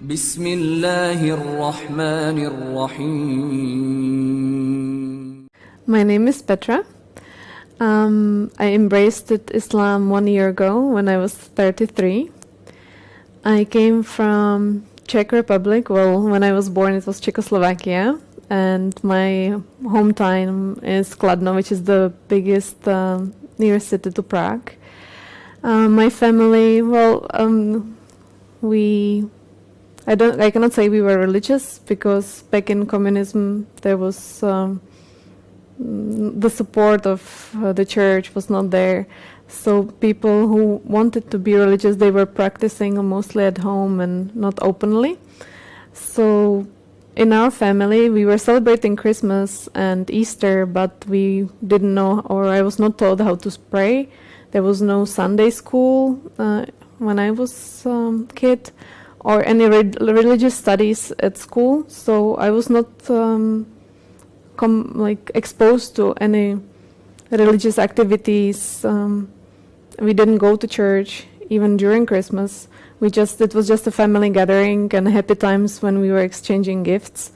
بسم الله الرحمن الرحيم My name is Petra. Um, I embraced Islam one year ago when I was 33. I came from Czech Republic. Well, when I was born, it was Czechoslovakia, and my hometown is Kladno, which is the biggest um, nearest city to Prague. Um, my family, well, um, we I don't. I cannot say we were religious because back in communism there was um, the support of uh, the church was not there. So people who wanted to be religious, they were practicing mostly at home and not openly. So in our family, we were celebrating Christmas and Easter, but we didn't know, or I was not told how to pray. There was no Sunday school uh, when I was um, kid or any re religious studies at school, so I was not um, like exposed to any religious activities. Um, we didn't go to church even during Christmas. We just it was just a family gathering and happy times when we were exchanging gifts.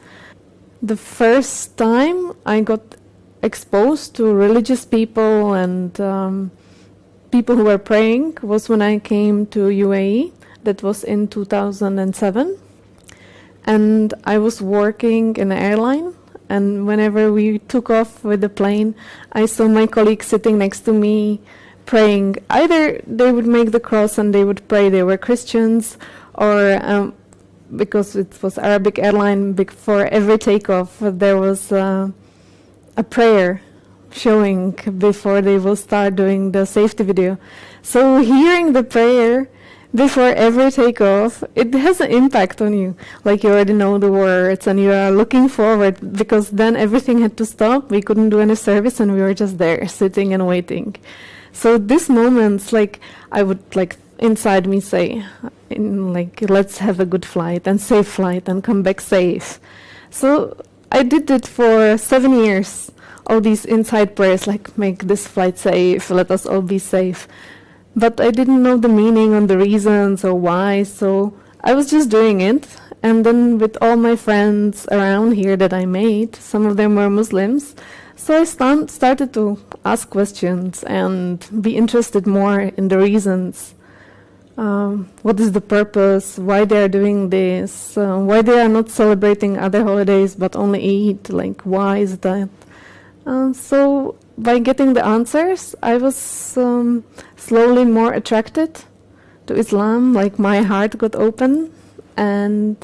The first time I got exposed to religious people and um, people who were praying was when I came to UAE that was in 2007. And I was working in an airline. And whenever we took off with the plane, I saw my colleagues sitting next to me praying. Either they would make the cross and they would pray, they were Christians, or um, because it was Arabic airline, before every takeoff, there was uh, a prayer showing before they will start doing the safety video. So hearing the prayer before every takeoff, it has an impact on you. Like you already know the words and you are looking forward because then everything had to stop. We couldn't do any service and we were just there sitting and waiting. So these moments, like I would like inside me say, in, like let's have a good flight and safe flight and come back safe. So I did it for seven years. All these inside prayers like make this flight safe, let us all be safe but I didn't know the meaning and the reasons or why, so I was just doing it. And then with all my friends around here that I made, some of them were Muslims, so I st started to ask questions and be interested more in the reasons. Um, what is the purpose? Why they are doing this? Uh, why they are not celebrating other holidays but only Eid? Like, why is that? Uh, so by getting the answers, I was um, slowly more attracted to Islam, like my heart got open, and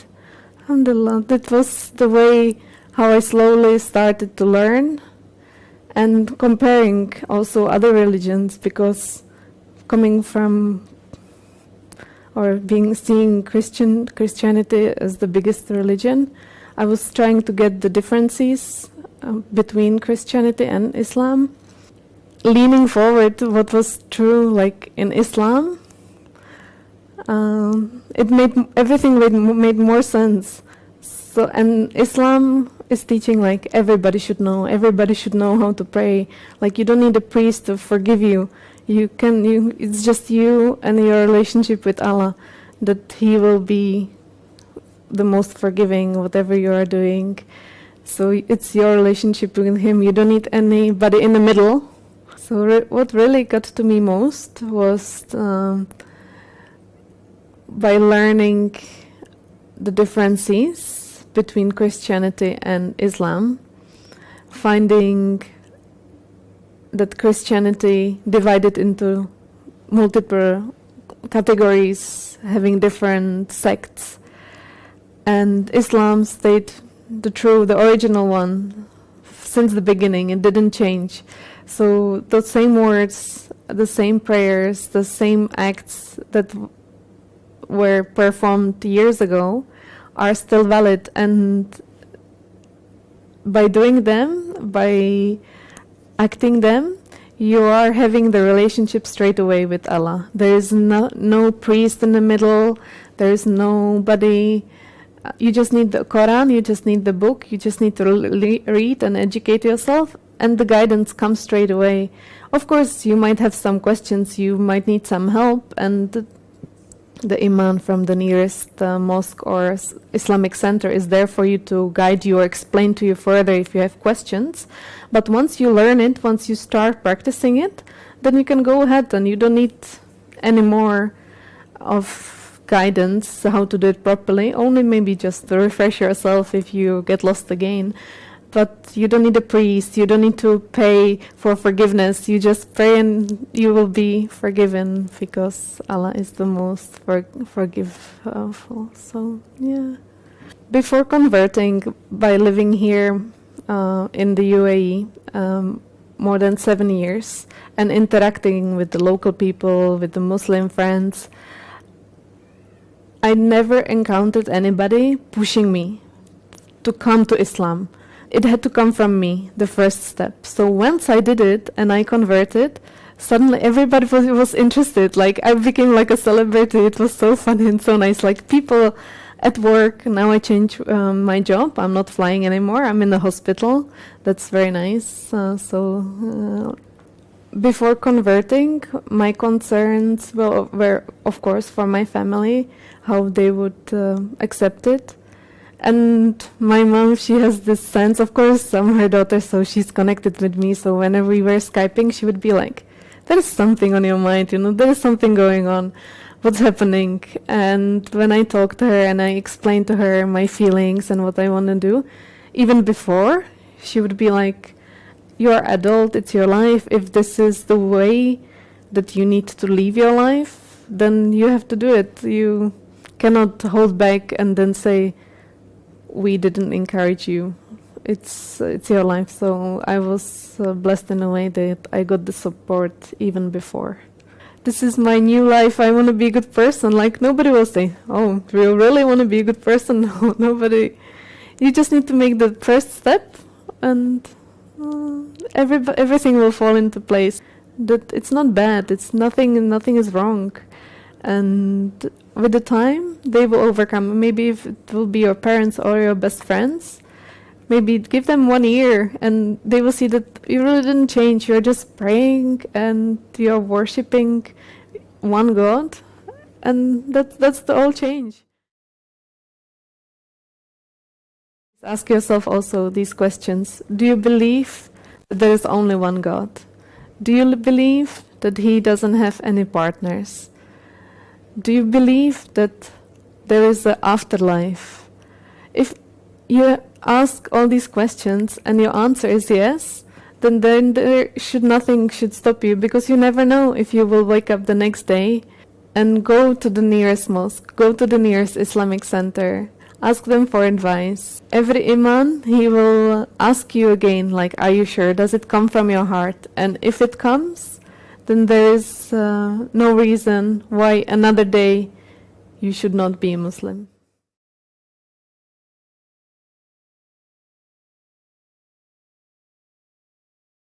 alhamdulillah, that was the way how I slowly started to learn and comparing also other religions because coming from or being seeing Christian Christianity as the biggest religion, I was trying to get the differences um, between Christianity and Islam. Leaning forward to what was true, like in Islam, um, it made everything made, made more sense. So, and Islam is teaching like everybody should know. Everybody should know how to pray. Like you don't need a priest to forgive you. You can. You. It's just you and your relationship with Allah that He will be the most forgiving, whatever you are doing. So it's your relationship with him. You don't need anybody in the middle. So re what really got to me most was um, by learning the differences between Christianity and Islam, finding that Christianity divided into multiple categories, having different sects, and Islam stayed the true, the original one, since the beginning. It didn't change. So those same words, the same prayers, the same acts that were performed years ago are still valid. And by doing them, by acting them, you are having the relationship straight away with Allah. There is no, no priest in the middle. There is nobody you just need the Quran, you just need the book, you just need to read and educate yourself, and the guidance comes straight away. Of course, you might have some questions, you might need some help, and the imam from the nearest uh, mosque or Islamic center is there for you to guide you or explain to you further if you have questions. But once you learn it, once you start practicing it, then you can go ahead and you don't need any more of guidance how to do it properly. Only maybe just to refresh yourself if you get lost again but you don't need a priest, you don't need to pay for forgiveness. You just pray and you will be forgiven because Allah is the most for forgiveful. So, yeah. Before converting, by living here uh, in the UAE um, more than seven years and interacting with the local people, with the Muslim friends, I never encountered anybody pushing me to come to Islam it had to come from me, the first step. So once I did it and I converted, suddenly everybody was, was interested. Like I became like a celebrity. It was so funny and so nice. Like people at work, now I change um, my job. I'm not flying anymore. I'm in the hospital. That's very nice. Uh, so uh, before converting, my concerns were, were, of course, for my family, how they would uh, accept it and my mom, she has this sense, of course, I'm her daughter, so she's connected with me. So whenever we were Skyping, she would be like, there is something on your mind, you know, there is something going on. What's happening? And when I talked to her and I explained to her my feelings and what I want to do, even before, she would be like, you're adult, it's your life. If this is the way that you need to live your life, then you have to do it. You cannot hold back and then say, we didn't encourage you. It's it's your life. So I was uh, blessed in a way that I got the support even before. This is my new life. I want to be a good person. Like nobody will say, "Oh, do you really want to be a good person?" No, nobody. You just need to make the first step, and Mm. every everything will fall into place. That it's not bad. It's nothing. Nothing is wrong, and with the time they will overcome maybe if it will be your parents or your best friends maybe give them one year and they will see that you really didn't change you're just praying and you're worshipping one god and that, that's the whole change ask yourself also these questions. Do you believe that there is only one god? Do you believe that he doesn't have any partners? Do you believe that there is an afterlife? If you ask all these questions and your answer is yes, then then there should nothing should stop you because you never know if you will wake up the next day and go to the nearest mosque, go to the nearest Islamic center, ask them for advice. Every imam, he will ask you again, like, are you sure? Does it come from your heart? And if it comes, then there is uh, no reason why another day you should not be a Muslim.